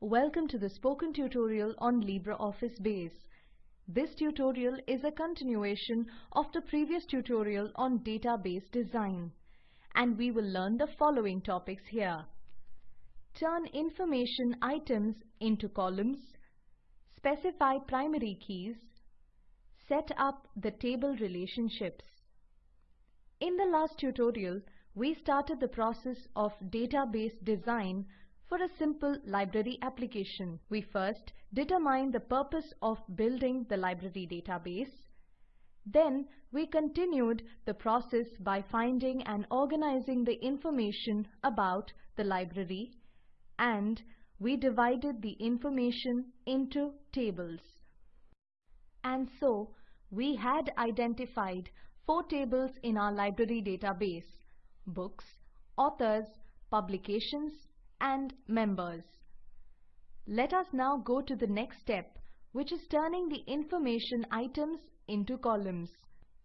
Welcome to the spoken tutorial on LibreOffice Base. This tutorial is a continuation of the previous tutorial on database design and we will learn the following topics here. Turn information items into columns, specify primary keys, set up the table relationships. In the last tutorial, we started the process of database design for a simple library application. We first determined the purpose of building the library database. Then we continued the process by finding and organizing the information about the library and we divided the information into tables. And so we had identified four tables in our library database books, authors, publications and members. Let us now go to the next step which is turning the information items into columns.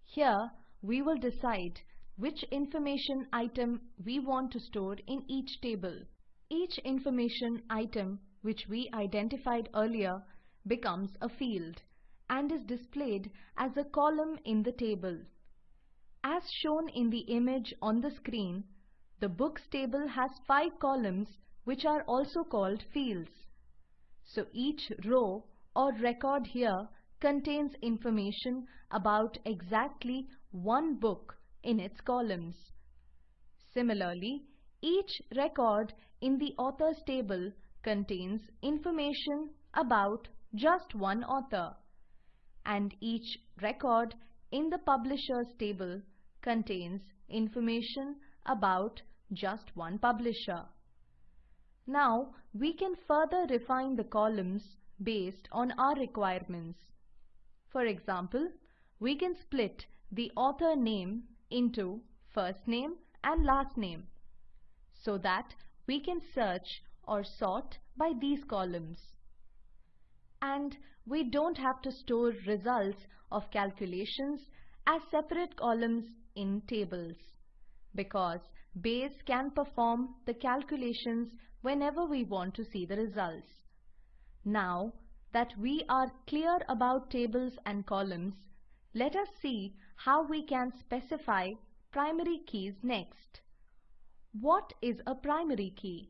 Here we will decide which information item we want to store in each table. Each information item which we identified earlier becomes a field and is displayed as a column in the table. As shown in the image on the screen, the books table has five columns which are also called fields. So each row or record here contains information about exactly one book in its columns. Similarly, each record in the authors table contains information about just one author and each record in the publishers table contains information about just one publisher. Now we can further refine the columns based on our requirements. For example, we can split the author name into first name and last name so that we can search or sort by these columns. And we don't have to store results of calculations as separate columns in tables because Base can perform the calculations whenever we want to see the results. Now that we are clear about tables and columns, let us see how we can specify primary keys next. What is a primary key?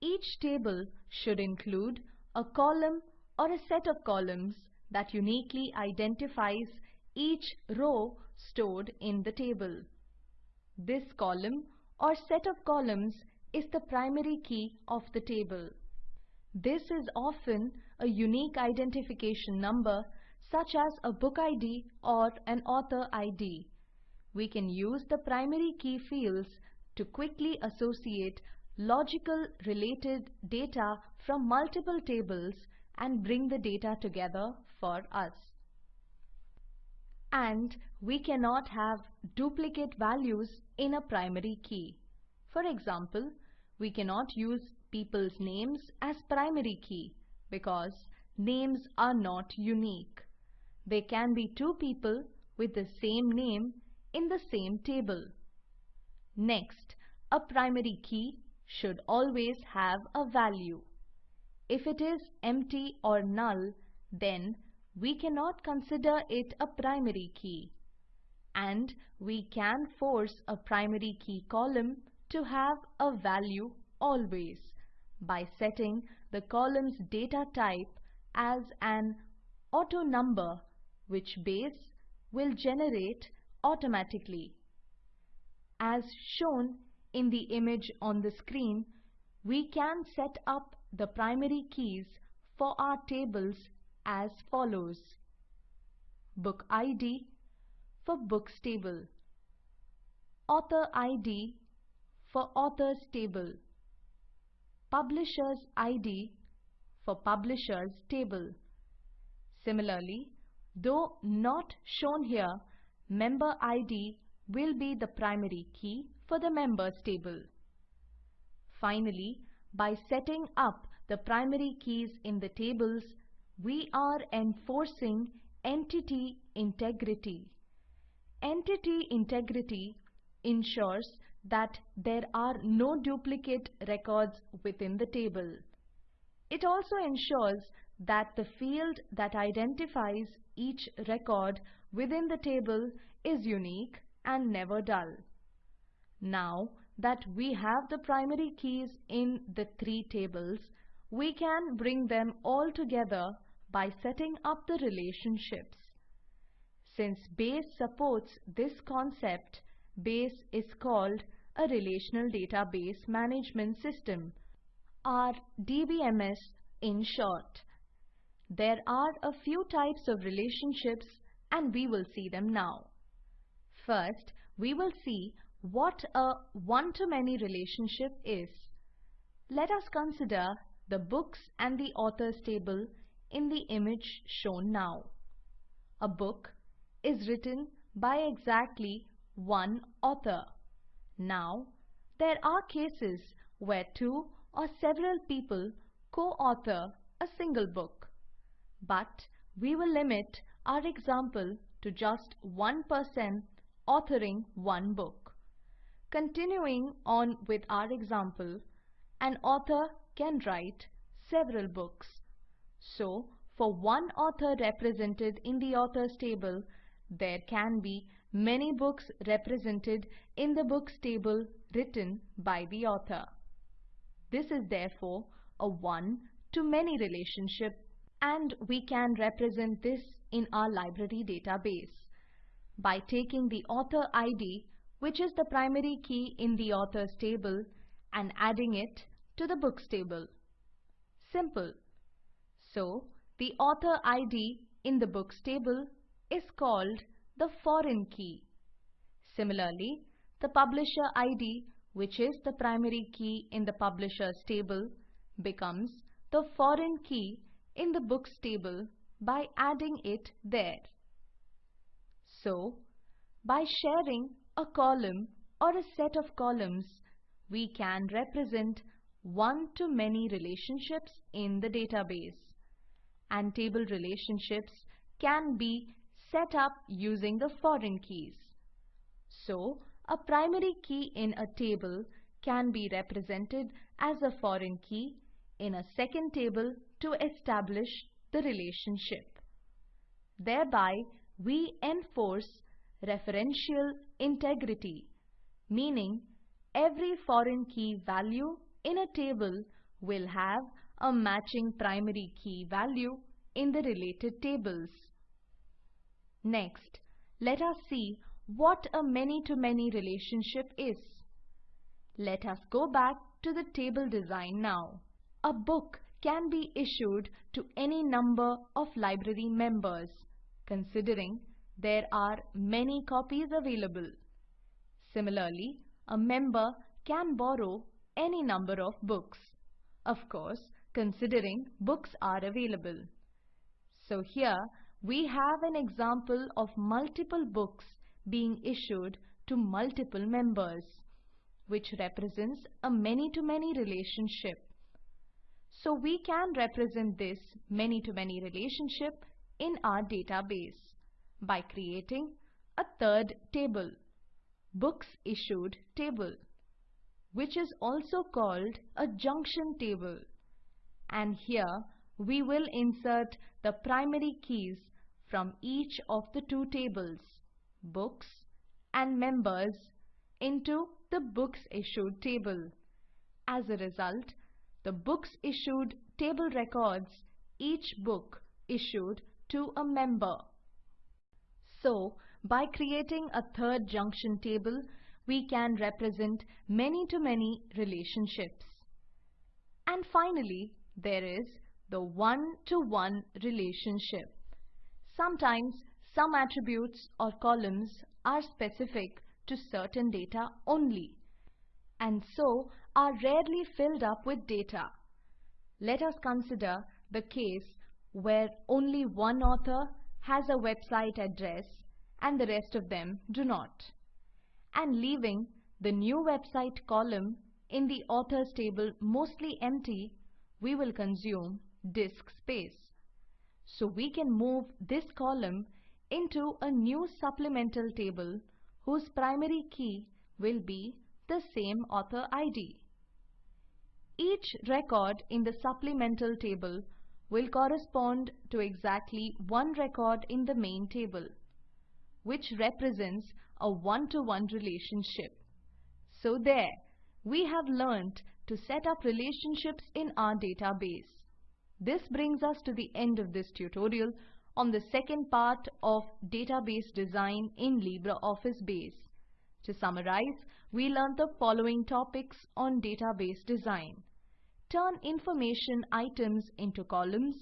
Each table should include a column or a set of columns that uniquely identifies each row stored in the table. This column or set of columns is the primary key of the table. This is often a unique identification number such as a book ID or an author ID. We can use the primary key fields to quickly associate logical related data from multiple tables and bring the data together for us. And we cannot have duplicate values in a primary key. For example, we cannot use people's names as primary key because names are not unique. They can be two people with the same name in the same table. Next, a primary key should always have a value. If it is empty or null, then we cannot consider it a primary key. And we can force a primary key column to have a value always by setting the column's data type as an auto number which base will generate automatically. As shown in the image on the screen, we can set up the primary keys for our tables as follows. Book ID for books table. Author ID for authors table. Publishers ID for publishers table. Similarly, though not shown here, member ID will be the primary key for the members table. Finally, by setting up the primary keys in the tables, we are enforcing entity integrity. Entity integrity ensures that there are no duplicate records within the table. It also ensures that the field that identifies each record within the table is unique and never null. Now that we have the primary keys in the three tables, we can bring them all together by setting up the relationships. Since BASE supports this concept, BASE is called a Relational Database Management System, or DBMS in short. There are a few types of relationships and we will see them now. First, we will see what a one-to-many relationship is. Let us consider the books and the authors table in the image shown now. A book is written by exactly one author. Now, there are cases where two or several people co-author a single book. But we will limit our example to just one person authoring one book. Continuing on with our example, an author can write several books. So, for one author represented in the authors table, there can be many books represented in the books table written by the author. This is therefore a one-to-many relationship and we can represent this in our library database by taking the author ID which is the primary key in the authors table and adding it to the books table. Simple. So, the author ID in the books table is called the foreign key. Similarly, the publisher ID, which is the primary key in the publishers table, becomes the foreign key in the books table by adding it there. So, by sharing a column or a set of columns, we can represent one-to-many relationships in the database. And table relationships can be set up using the foreign keys. So, a primary key in a table can be represented as a foreign key in a second table to establish the relationship. Thereby, we enforce referential integrity, meaning every foreign key value in a table will have a matching primary key value in the related tables. Next, let us see what a many-to-many -many relationship is. Let us go back to the table design now. A book can be issued to any number of library members, considering there are many copies available. Similarly, a member can borrow any number of books. Of course, considering books are available. So here we have an example of multiple books being issued to multiple members, which represents a many-to-many -many relationship. So we can represent this many-to-many -many relationship in our database by creating a third table, Books Issued table, which is also called a junction table. And here we will insert the primary keys from each of the two tables, Books and Members, into the Books Issued table. As a result, the Books Issued table records each book issued to a member. So, by creating a third junction table, we can represent many-to-many -many relationships. And finally, there is the one-to-one -one relationship. Sometimes some attributes or columns are specific to certain data only and so are rarely filled up with data. Let us consider the case where only one author has a website address and the rest of them do not. And leaving the new website column in the authors table mostly empty, we will consume disk space. So we can move this column into a new supplemental table whose primary key will be the same author ID. Each record in the supplemental table will correspond to exactly one record in the main table, which represents a one-to-one -one relationship. So there, we have learnt to set up relationships in our database. This brings us to the end of this tutorial on the second part of database design in LibreOffice Base. To summarize, we learned the following topics on database design. Turn information items into columns,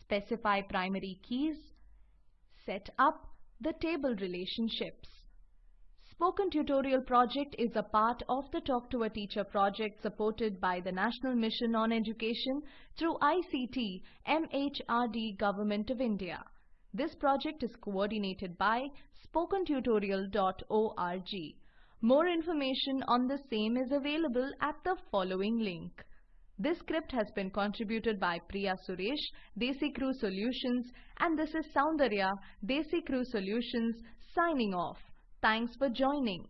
specify primary keys, set up the table relationships. Spoken Tutorial project is a part of the Talk to a Teacher project supported by the National Mission on Education through ICT MHRD Government of India. This project is coordinated by spokentutorial.org. More information on the same is available at the following link. This script has been contributed by Priya Suresh, DesiCrew Solutions and this is Soundarya, DesiCrew Solutions signing off. Thanks for joining.